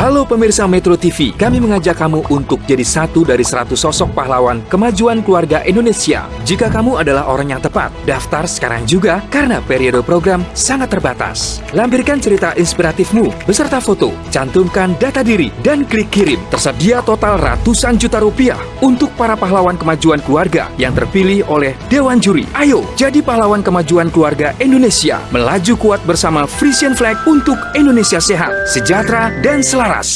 Halo pemirsa Metro TV, kami mengajak kamu untuk jadi satu dari 100 sosok pahlawan kemajuan keluarga Indonesia. Jika kamu adalah orang yang tepat, daftar sekarang juga karena periode program sangat terbatas. Lampirkan cerita inspiratifmu beserta foto, cantumkan data diri, dan klik kirim. Tersedia total ratusan juta rupiah untuk para pahlawan kemajuan keluarga yang terpilih oleh Dewan Juri. Ayo, jadi pahlawan kemajuan keluarga Indonesia. Melaju kuat bersama Frisian Flag untuk Indonesia sehat, sejahtera, dan selaras.